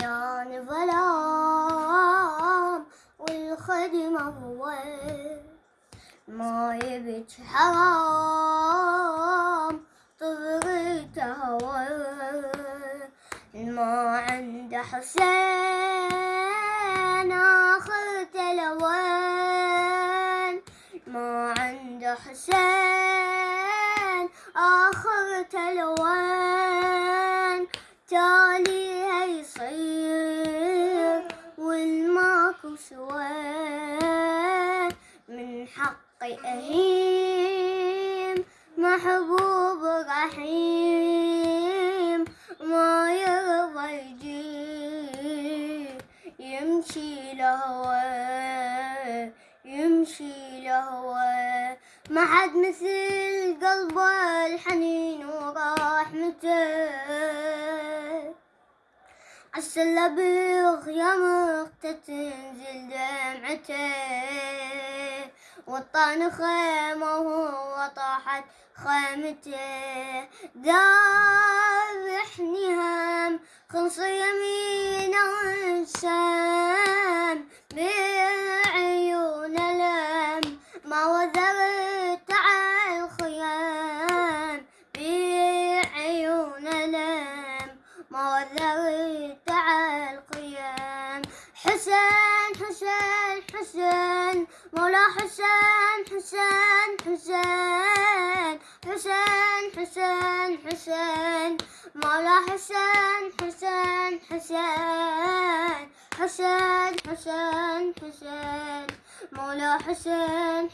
يا ظلام والخدمة هو ما يبج حرام طبرته هو. ما عنده حسين آخر تلوان ما عنده حسين آخر تلوان سواه من حقي أهيم محبوب رحيم. ما يرضى يجي يمشي لهواه يمشي لهواه ما حد مثل قلبه الحنين ورحمته بيغ يا مقتة تنزل دمعته. وطان خيمه وهو طاحت خيمته ذابحني هم خلص يمينه انسان بعيون لم ما وزرت على الخيام. بعيون لم ما وزرت حسين حسين حسين حسين حسين حسين. مولا حسين حسين حسين. حسين حسين حسين. مولا حسين